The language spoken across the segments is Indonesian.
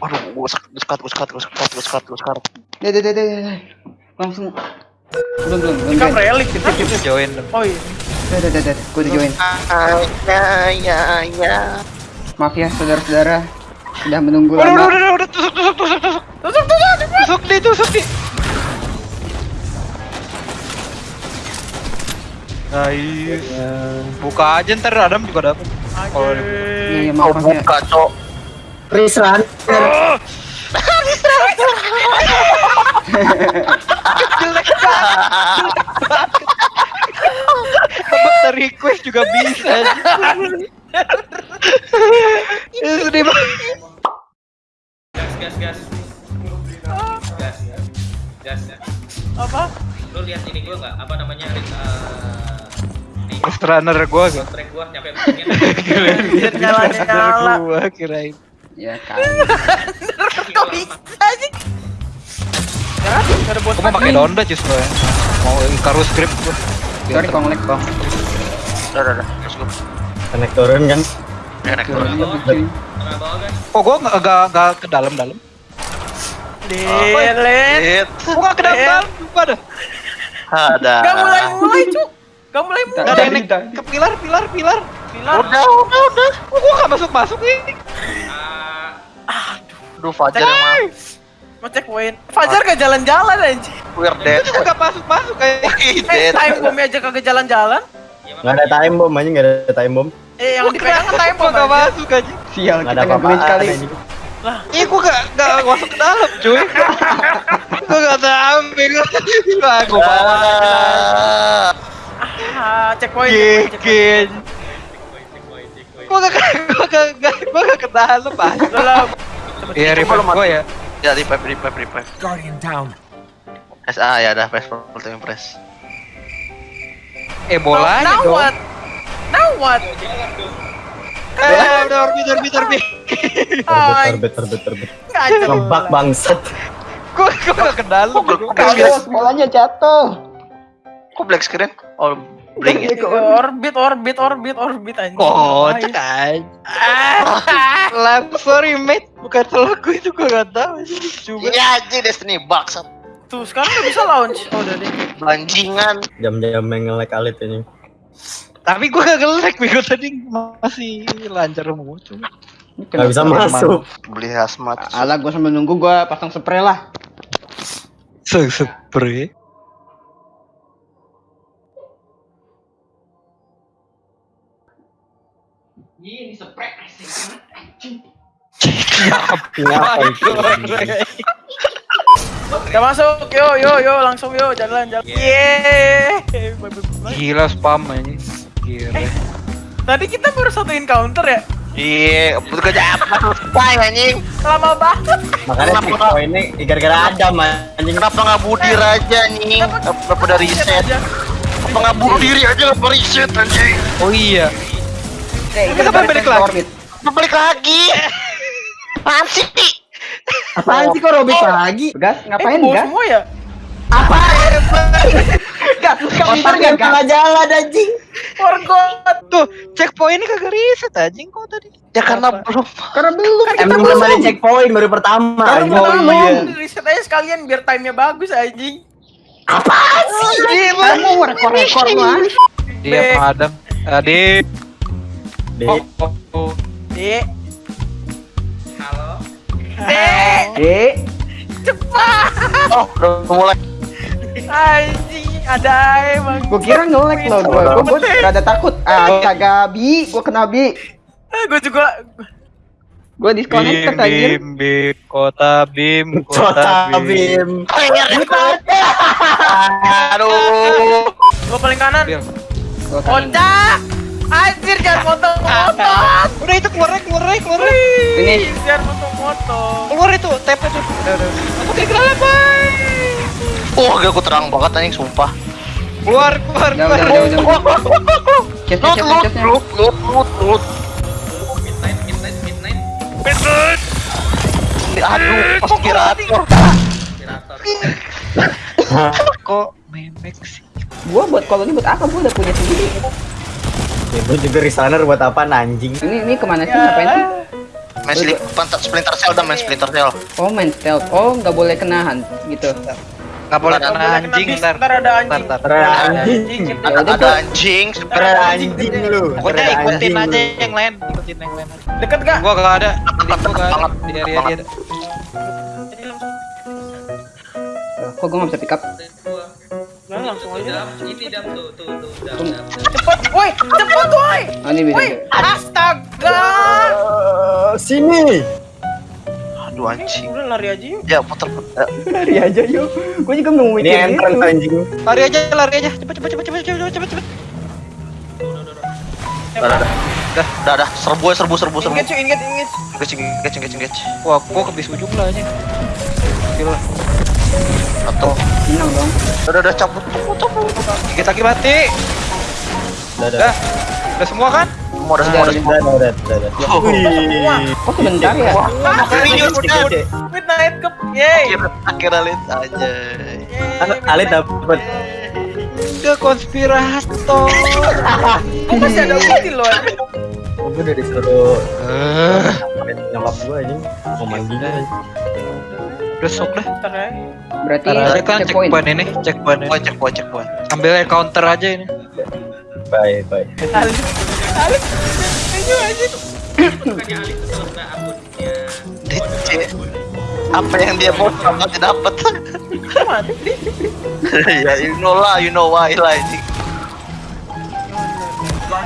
Aduh, gue sekat, gue sekat, gue sekat, gue sekat, gue sekat. Deh, deh, deh, deh, deh. Langsung. Belum, belum, belum. Kan relik kita. Kita join. Oh iya. Deh, deh, deh, deh. Gue udah join. Ah, ya, ya, ya. Maaf ya, saudara-saudara. Sudah menunggu Udah, udah, lama. udah, udah, tusuk, tusuk, tusuk, tusuk. Tusuk tusuk tusuk. Tusuk tusuk di. Nice. Buka aja ntar Adam juga dapet. Kalau Iya, iya, Oh, ya. buka, cok. Run. jelek banget. Request juga bisa. Ini sedih banget. gas gas gas gas gas gas Apa? lu lihat ini gua nggak apa namanya uh, runner gua gak? track gua nyampe kirain. Ya kali. Kok bisa sih? Ya, bos Gua mau pakai Donda justru ya. Mau Icarus script gua. Sorry, Kong Lek, Kong. Udah, udah, udah. Let's go. Naik turun kan. Ya, turun. Guys Oh gua nggak nggak nggak ke dalam-dalam. Dilet. Hit. Gua nggak ke dalam-dalam. Lupa dah. Ada. Gak mulai mulai cuk. Gak mulai mulai. Nggak ada yang ke pilar, pilar, pilar. Pilar. Udah, udah, udah. Oh, gua nggak masuk masuk nih. Aduh, Fajar yang mah. Mau cek poin. Fajar gak jalan-jalan anjir. We're Itu dead. juga nggak masuk masuk kayak. Eh, dead. time bomb aja kagak jalan-jalan. Nggak ada time bomb aja nggak ada time bomb. Eh, yang dipegang kan time bomb nggak aja. masuk aja. Sial, Nggak kita nggak apa-apa. sekali. Iya gua nggak nggak masuk ke dalam cuy. gua nggak tahu bego. Wah gua bawa. Ah. Ah, cek poin. cek poin, cek poin. Gigin. checkpoint checkpoint Gua nggak gua nggak nggak gua nggak ke dalam ah. Iya revive gua ya. Ya, revive, revive, revive. Guardian down. SA ya, dah press full time press. Eh bolanya now dong. what? Now what? Eh udah orbit orbit orbit. Ay, Terbit, terbit, terbit, terbit. nggak jelas. Ngebak bangsat. Gua gua ke dalam. Kok? Bolanya jatuh. Kok black screen? Oh, bling ya. Orbit, orbit, orbit, orbit anjing. Oh, Ay. cek Lah, sorry mate, bukan salah gue itu gue gak tahu sih. Coba. Iya aja Destiny bangsat. Tuh, sekarang udah bisa launch. Oh, udah deh. Banjingan. Jam-jam yang nge-lag alit ini. Tapi gue gak nge-lag, bego tadi masih lancar semua cuma. Nggak bisa masuk. Beli hazmat. Alah, gue sambil nunggu gue pasang spray lah. Se-spray. Ini spray Kenapa itu? Udah masuk, yo yo yo langsung yo jalan jalan. Bye, bye. Gila spam ini. Gila. Tadi kita baru satu encounter ya? Iya, betul kerja apa? Spy anjing. Lama banget. Makanya checkpoint ini gara-gara Adam anjing. Kenapa nggak bunuh diri aja anjing? Kenapa udah reset? Kenapa nggak bunuh diri aja nggak reset anjing? Oh iya. Eh, Kenapa balik ke lagi? balik lagi? Apaan sih? Apaan sih kok robit lagi? Gas, Eh, ngapain gas? semua ya? Apa? Gas, sekarang Otaknya gas. jalan anjing. Forgot. Tuh, checkpointnya kagak reset anjing kok tadi. Ya karena belum. Karena belum. Emang belum ada checkpoint baru pertama. Baru anjing. pertama, iya. reset aja sekalian biar time-nya bagus anjing. Apaan sih? Kamu rekor-rekor lu ah. Dia Bek. Adam. Adik. Di Oh, oh, oh. Dek, halo dek, Eh, cepat. Oh, udah mulai. Anjing, ada emang. gua kira nge-lag loh gua. Gua, gua rada takut. Ah, kagak bi, gua kena bi. gue juga Gua Bim, disconnected anjir. bim, bim, kota bim, Kota kota bim. Bim. Aduh. gue paling kanan. Bil. Anjir jangan motong-motong. Udah itu keluar keluar keluar. Ini. Jangan motong-motong. Keluar itu, tap itu. Aku kayak kenapa, Bay? Oh, gak aku terang banget anjing sumpah. Keluar, keluar, keluar. chest, chest. lut, lut, lut, lut. midnight midnight midnight Aduh, aspirator. aspirator Kok memek sih? Gua buat kalau ini buat apa? Gua udah punya sendiri. Itu juga reseller buat apa anjing? Ini ini ke mana sih? Ngapain sih? Main Splinter Cell dah, main Splinter Cell. Oh main stealth. Oh nggak boleh kenahan gitu. Nggak boleh Nggak kena boleh kena anjing ntar. ntar ada anjing. Ntar, ntar. Keren anjing. Anjing, Ada, udah, ada Cok. anjing, anjing lu. Pokoknya ikutin anjing aja yang lain, ikutin yang lain. Deket gak? Gua gak ada, di gua gak ada. Banget, Di area dia ada. Kok gue nggak bisa pick up? Langsung aja. Dam, ini dam tuh, tuh, tuh, dam, dam. Cepet, woi, cepet woi. Oh ini bisa. Woi, astaga. Eh, Sini. Aduh anjing. Udah lari aja yuk. Ya puter puter. Lari aja yuk. Gue juga mau Ini mikir entrance gitu. anjing. Lari aja, lari aja. Cepet, cepet, cepet, cepet, cepet, cepet, cepet. Dah, dah, dah, dah, dah, serbu, serbu, serbu, serbu. Engage, yuk, engage, engage. Engage, engage, engage, engage. Wah, gua kebis ujung lah aja. Gila. Atau, Menang dong. dah, dah, dah, cabut, cabut. Dikit lagi mati. Udah, udah. Dah. Udah semua kan? Semua udah, semua udah, semua. Udah, udah, udah, udah. Oh, Wih. Oh sebentar ya. Ini udah, udah. Wait, night cup. Yeay. Akhirnya, akhirnya lihat aja. Yeay. Alit dapet. Udah konspirator. Kok masih ada ulti loh? Oh, gue udah disuruh nyokap gue anjing. Mau manggil aja. Udah sok. Ntar ya. Berarti Ada kan checkpoint. checkpoint ini, checkpoint ini. Poin, cek poin, cek poin. Ambil counter aja ini. Bye, bye. Alit. Alit. Ayo. DC. Apa yang dia mau dapat dapat. Mati. ya, you know lah, you know why lah ini.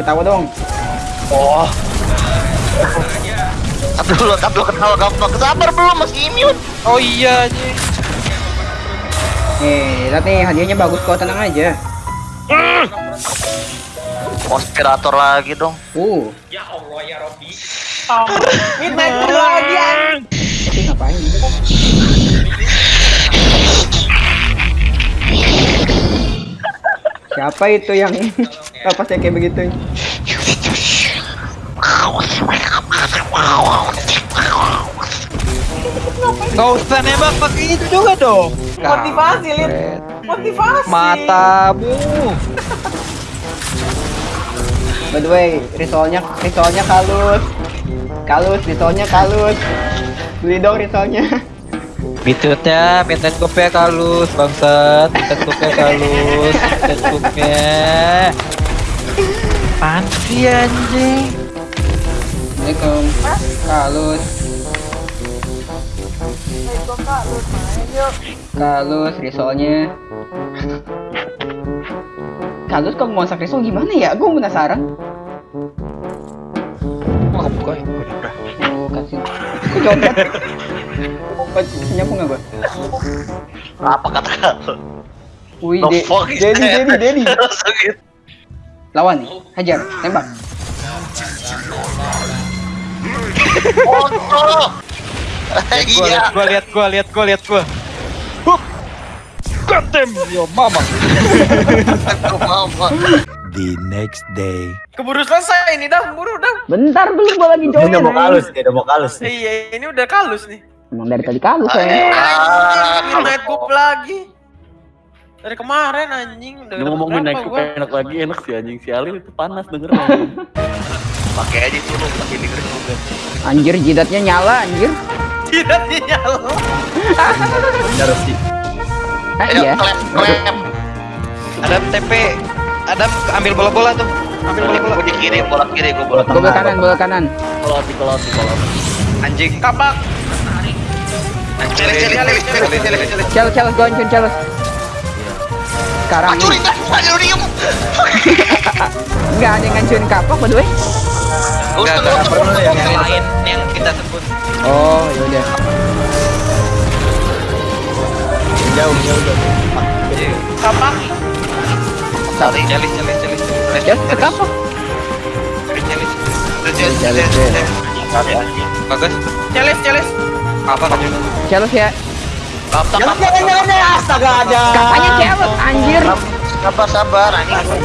Ketawa dong. Oh. Tapi dulu ketawa gampang. Sabar belum, masih immune. Oh iya anjing. Nih, lihat nih hadiahnya bagus kok tenang aja. Konspirator lagi dong. Uh, Ya Allah ya Robbi. Midnight cup lagi anjing. tapi ngapain? Siapa itu yang apa sih kayak begitu? Gak usah nembak pakai itu juga dong. Motivasi, Lid. Motivasi. Matamu. By the way, risolnya risolnya kalus. Kalus, risolnya kalus. Beli dong risolnya. Bitutnya minta kopi kalus bangsat, minta kopi kalus, minta kopi. Pansi anjing. Assalamualaikum. Kalus. Kalus, risolnya. Kalus kok mau masak risol gimana ya? Gue penasaran. Mau kebuka ya? Oh, kasih. Kok copet? Kok nyambung nggak gue? Apa kata kau? Wih, The de fuck is Dedi, that? Dedi, Dedi. Langsung gitu. Lawan nih, hajar, tembak. Oh, oh. Gua Iya. lihat gua lihat gua lihat gua lihat gua. Hup. Goddamn, yo mama. The next day. Keburu selesai ini dah, buru dah. Bentar belum gua lagi join. udah mau anjing. kalus, dia udah mau kalus. Iya, ini udah kalus nih. Emang dari tadi kalus ya. Midnight cup lagi. Dari kemarin anjing udah ngomongin naik enak lagi enak sih anjing si Ali itu panas denger. Pakai aja dulu, pakai denger juga. Anjir, jidatnya nyala anjir. Tidak nyala. Bener sih. Ah Ayo, iya. klep, klep. Ada TP. Ada ambil bola-bola tuh. Ambil bola-bola. Gue di kiri, bola kiri, gue bola Bola kanan, bola kanan. Koloti koloti koloti. Anjing. Kapak. Celes, celes, celes, celes, celes, celes. Challenge, challenge, go hancur, challenge. Sekarang Hancurin, nih, ayo diem. nggak ada yang ngancurin kapak, by the way. Enggak, gak usah. perlu yang lain yang kita sebut. Oh, yaudah. Jauh, jauh, jauh. Kapak. Tarik. Celis, celis, celis, celis. Kapak. Celis. Celes, celes, celes. Bagus. Celes, celes. Apa kacau? Challenge ya. Jangan, jangan, jangan. Astaga, ada. Kapaknya challenge, anjir. Sabar, sabar, anjing.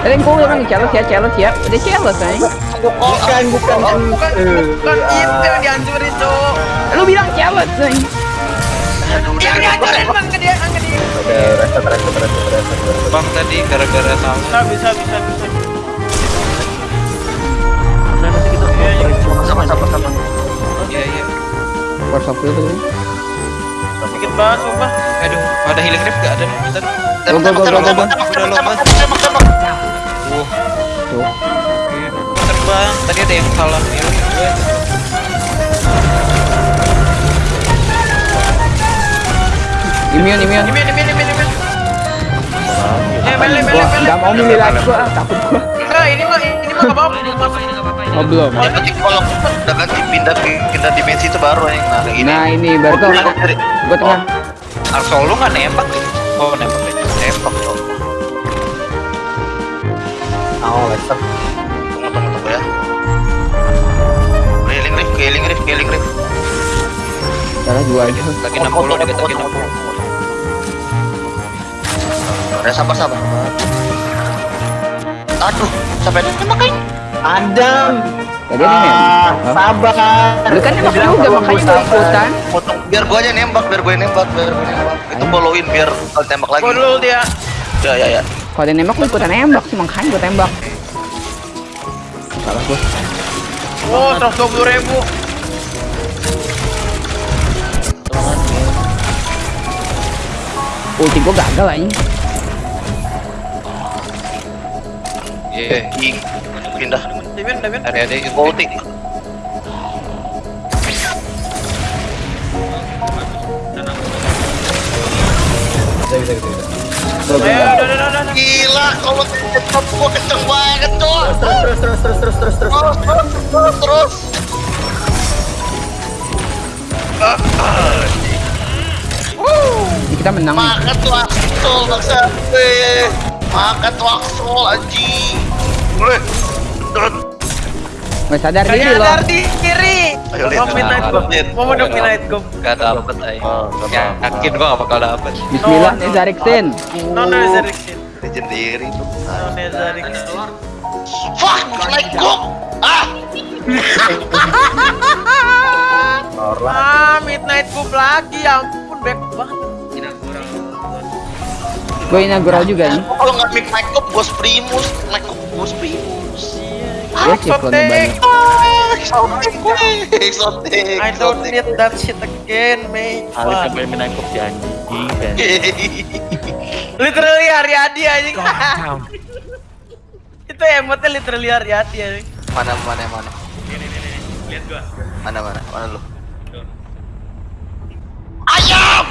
Tadi gue bilang challenge ya, challenge ya. Udah challenge, anjing. Bukan, bukan. Bukan, Eh, bukan itu yang dihancurin, Cok. Lu bilang challenge, anjing. Yang dihancurin bang ke dia, ke dia. Oke, reset, reset, reset, reset, reset. Bang tadi gara-gara tahu. Bisa, bisa, bisa, bisa. Sabar sabar sabar. Iya iya. Dikit banget sumpah. Aduh, ada healing rip gak ada nih? Bentar. Go, go, go, go, go, go. Udah. Tuh. Terbang. Tadi ada yang salah mau milih lagi gua, takut gua. Enggak, ini mah ini mah enggak apa-apa. belum masuk. Oh belum. Ya nanti kalau udah ganti pindah pindah dimensi itu baru yang nah gini. Nah ini baru tuh. Gua tengah. Arsol lu nggak nembak nih? Oh nembak Oh, Lester. Tunggu tunggu tunggu ya. Healing riff, healing riff, healing riff. Salah gua aja. Lagi 60 dikit lagi 60. Udah sabar sabar. Aduh, sampai nembakain. Adam. Tadi ada. Ah, sabar. Lu kan nembak juga makanya sabar. ikutan. Potong biar gua aja nembak, biar gua yang nembak, biar gua nembak. Itu followin biar kalau tembak lagi. Dulu dia. Ya ya ya. Kalau dia nembak lu ikutan nembak sih makanya gua tembak. Salah gua. Oh, 120 ribu. Ulti gua gagal aja. Iya. Ing. Pindah. Imin, Imin. Ada ada yang Ulti. Bisa, bisa, bisa. bisa. Gila, kalau tetap gua kenceng banget, cok. Terus, terus, terus, terus, terus, terus. Terus, terus, terus, terus. Jadi kita menang. Eh, Makan tuh aksol, anjing. Boleh. Nggak sadar diri loh. sadar di kiri. Ayo, lihat. Mau midnight. Mau mau midnight gop. Gak dapet aja. Yakin gua gak bakal dapet. Bismillah. Nezariksin. No, no. Legendary itu. No. Fuck, like gok. Ah. Ah, midnight lagi. Ya ampun, back banget. Gue inaugural juga nih. kalau nggak make up bos primus, make up bos primus. Ya banyak. Exotic gue, exotic. I don't need that shit again, mate. Ali Fuck. sampai menangkap si anjing kan. Literally Ariadi anjing. Itu emotnya literally Ariadi anjing. Mana mana mana. Ini, ini, ini. Lihat gua. Mana mana mana lu. Ayam.